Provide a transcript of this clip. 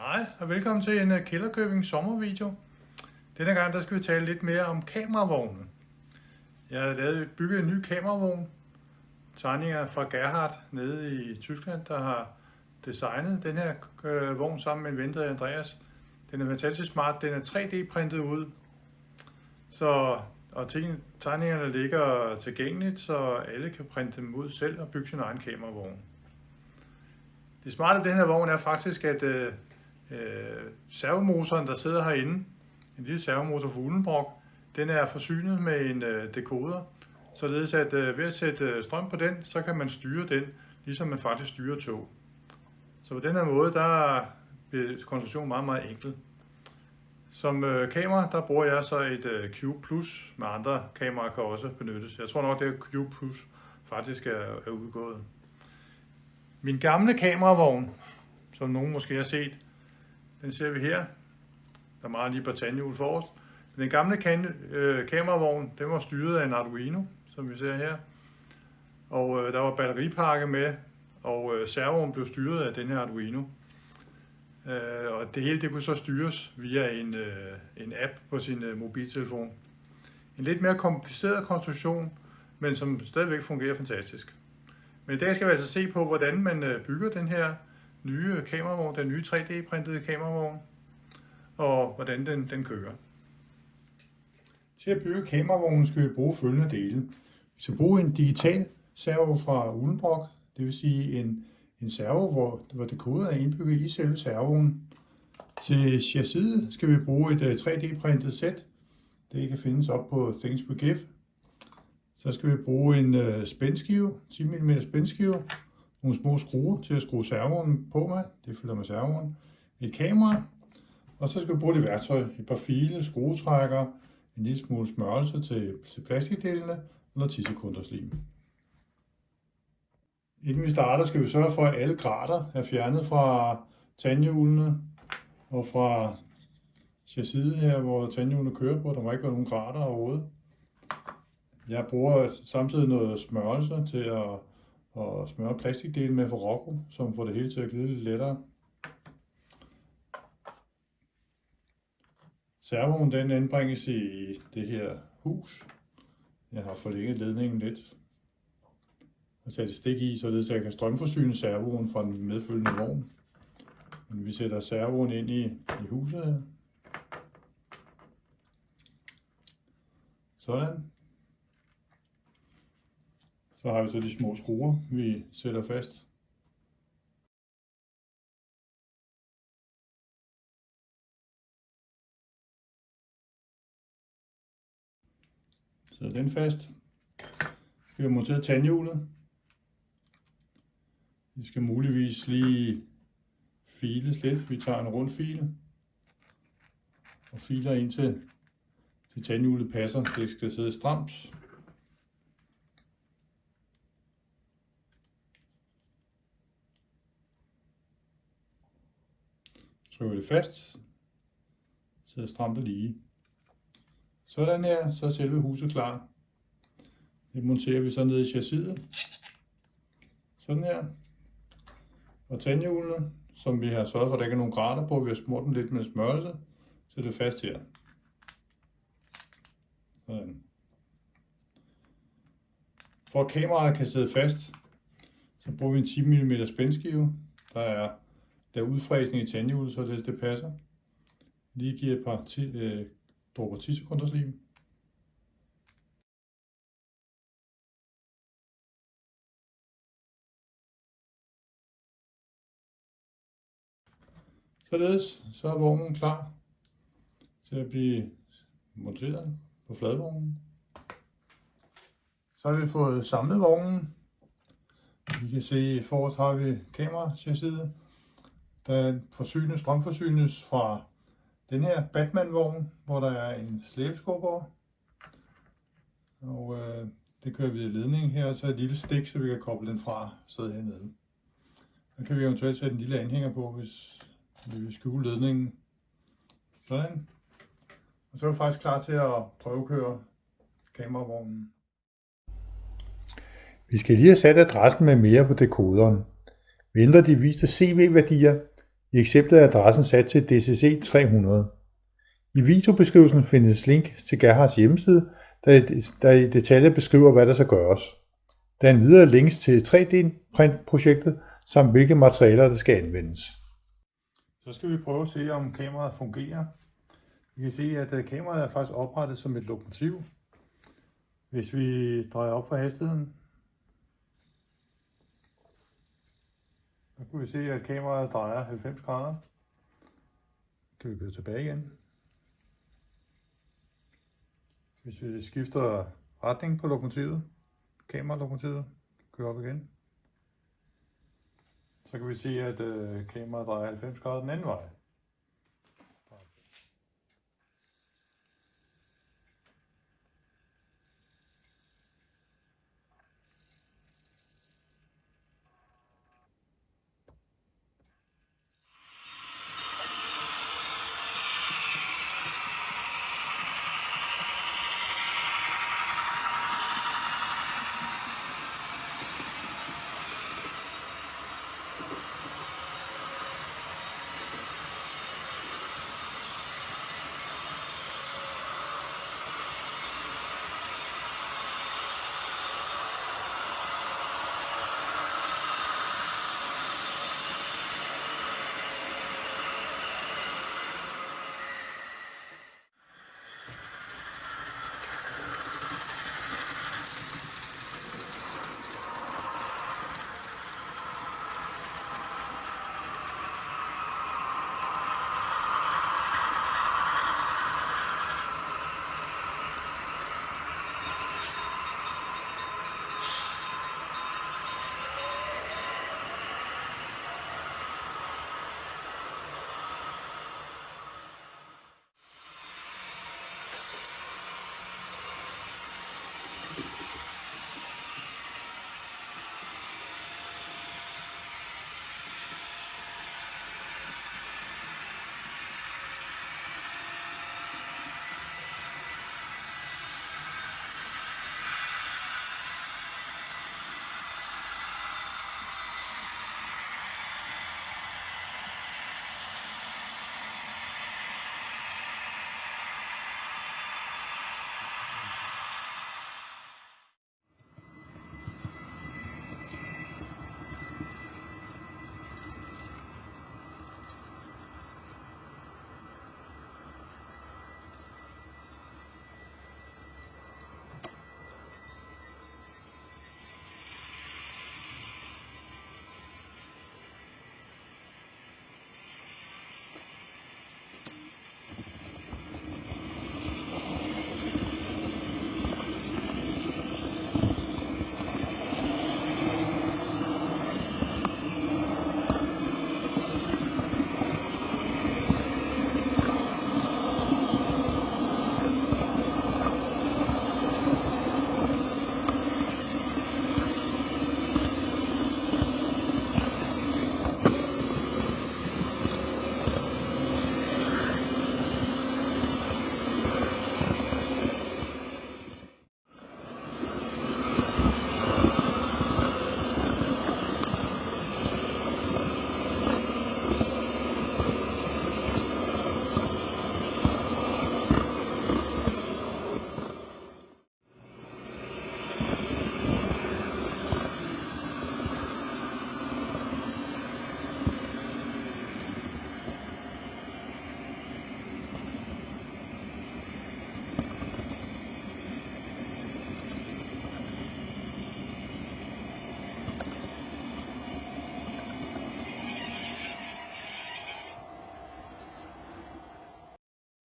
Hej og velkommen til en øh, Kælderkøbing sommervideo. Denne gang der skal vi tale lidt mere om kameravognen. Jeg har lavet, bygget en ny kameravogn. Tegninger fra Gerhard nede i Tyskland, der har designet den her øh, vogn sammen med en ven, Andreas. Den er fantastisk smart. Den er 3D-printet ud, så, og tegningerne ligger tilgængeligt, så alle kan printe dem ud selv og bygge sin egen kameravogn. Det smarte af den her vogn er faktisk, at øh, øh, servomotoren, der sidder herinde, en lille servomotor for Ulenbrock, den er forsynet med en øh, dekoder, således at øh, ved at sætte øh, strøm på den, så kan man styre den, ligesom man faktisk styrer tog. Så på den her måde, der bliver konstruktionen meget, meget enkel. Som øh, kamera, der bruger jeg så et øh, Cube Plus, med andre kameraer kan også benyttes. Jeg tror nok, det er Cube Plus faktisk er, er udgået. Min gamle kameravogn, som nogen måske har set, den ser vi her. Der er meget lige på tandhjul forrest. Den gamle kan, øh, kameravogn, den var styret af en Arduino, som vi ser her. Og øh, der var batteripakke med, og øh, servoen blev styret af den her Arduino. Øh, og det hele det kunne så styres via en, øh, en app på sin øh, mobiltelefon. En lidt mere kompliceret konstruktion, men som stadigvæk fungerer fantastisk. Men i dag skal vi altså se på, hvordan man øh, bygger den her nye kameravogn, den nye 3D-printede kameravogn, og hvordan den, den kører. Til at bygge kameravognen skal vi bruge følgende dele. Vi skal bruge en digital servo fra Ulenbrock, det vil sige en, en servo, hvor, hvor dekoder er indbygget i selve servoen. Til chassiset skal vi bruge et øh, 3D-printet sæt. Det kan findes op på Things på Give. Så skal vi bruge en øh, spændskive, 10 mm spændskive, nogle små skruer til at skrue servoen på med, det følger med servoen, et kamera, og så skal vi bruge det værktøj, et par file, skruetrækker, en lille smule smørelse til, til plastikdelene og noget 10 sekunders lim. Inden vi starter, skal vi sørge for, at alle grater er fjernet fra tandhjulene og fra chassiset her, hvor tandhjulene kører på. Der må ikke være nogen grater overhovedet. Jeg bruger samtidig noget smørelse til at, og smøre plastikdelen med for Rocco, som får det hele til at glide lidt lettere. Servoen den anbringes i det her hus. Jeg har forlænget ledningen lidt og sat et stik i, således at jeg kan strømforsyne servoen fra den medfølgende vogn. Men vi sætter servoen ind i, i huset her. Sådan. Så har vi så de små skruer, vi sætter fast. Så den fast. Så skal vi montere tandhjulet. Vi skal muligvis lige files lidt. Vi tager en rund file og filer ind til, til tandhjulet passer. Det skal sidde stramt. Trykker det fast. Sidder stramt og lige. Sådan her, så er selve huset klar. Det monterer vi så ned i chassiset. Sådan her. Og tandhjulene, som vi har sørget for, at der ikke er nogen grater på, vi har smurt dem lidt med smørelse, så det er fast her. Sådan. For at kameraet kan sidde fast, så bruger vi en 10 mm spændskive. Der er, der er udfræsning i tandhjulet, så det, passer. Lige giver et par øh, dråber 10 sekunders lim. Således så er vognen klar til at blive monteret på fladvognen. Så har vi fået samlet vognen. Vi kan se, at forrest har vi kamera til side, der forsynes, strømforsynes fra den her Batman-vogn, hvor der er en slæbeskubber. Og øh, det kører vi i ledning her, så et lille stik, så vi kan koble den fra sidde hernede. Så kan vi eventuelt sætte en lille anhænger på, hvis vi vil skjule ledningen. Sådan. Og så er vi faktisk klar til at prøvekøre kameravognen. Vi skal lige have sat adressen med mere på dekoderen. Vi ændrer de viste CV-værdier i eksemplet er adressen sat til DCC 300. I videobeskrivelsen findes link til Gerhards hjemmeside, der i detaljer beskriver, hvad der skal gøres. Der er endvidere links til 3D-printprojektet, samt hvilke materialer, der skal anvendes. Så skal vi prøve at se, om kameraet fungerer. Vi kan se, at øh, kameraet er faktisk oprettet som et lokomotiv. Hvis vi drejer op for hastigheden, kan vi se, at kameraet drejer 90 grader. Kan vi gå tilbage igen. Hvis vi skifter retning på lokomotivet, kameralokomotivet, kører op igen, så kan vi se, at øh, kameraet drejer 90 grader den anden vej.